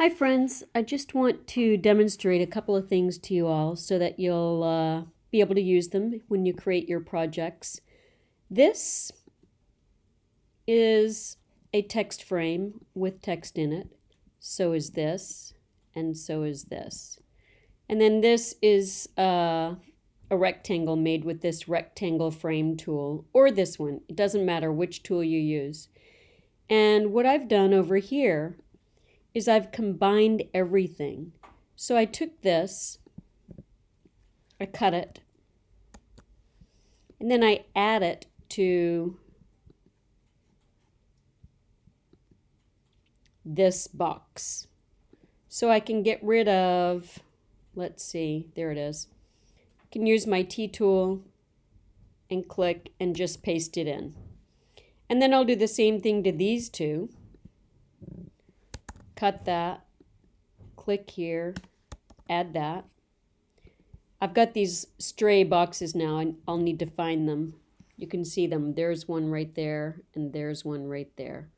Hi friends, I just want to demonstrate a couple of things to you all so that you'll uh, be able to use them when you create your projects. This is a text frame with text in it. So is this, and so is this. And then this is uh, a rectangle made with this rectangle frame tool, or this one. It doesn't matter which tool you use. And what I've done over here is I've combined everything. So I took this, I cut it, and then I add it to this box. So I can get rid of, let's see, there it is. I can use my T-tool and click and just paste it in. And then I'll do the same thing to these two cut that, click here, add that. I've got these stray boxes now and I'll need to find them. You can see them. There's one right there and there's one right there.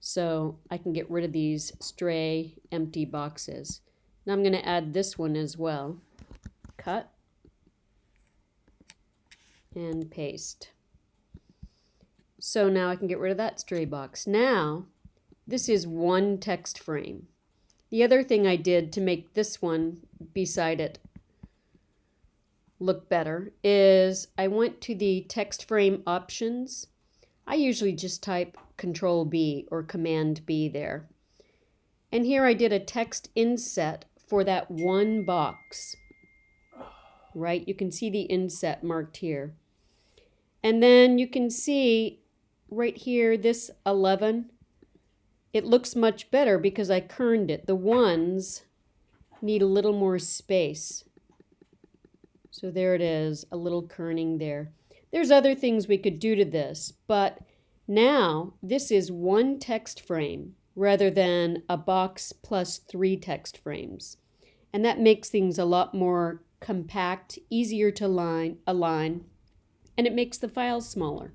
So I can get rid of these stray empty boxes. Now I'm going to add this one as well. Cut and paste. So now I can get rid of that stray box. Now this is one text frame. The other thing I did to make this one beside it look better is I went to the text frame options. I usually just type control B or command B there. And here I did a text inset for that one box. Right? You can see the inset marked here. And then you can see right here, this 11, it looks much better because I kerned it. The ones need a little more space. So there it is, a little kerning there. There's other things we could do to this, but now this is one text frame rather than a box plus three text frames. And that makes things a lot more compact, easier to line, align, and it makes the file smaller.